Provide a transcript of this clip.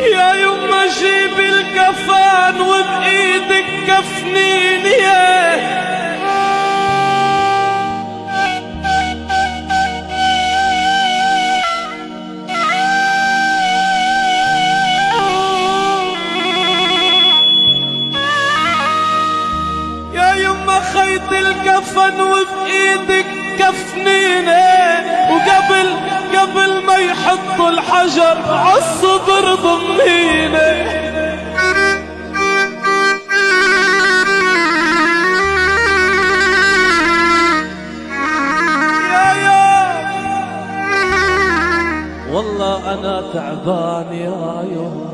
يا يما جيب الكفان وبايدك كفنين يا. يا يما خيط الكفن وبايدك كفنينه وقبل قبل ما يحطوا الحجر عالصدر ضمينه والله أنا تعبان يا يوم.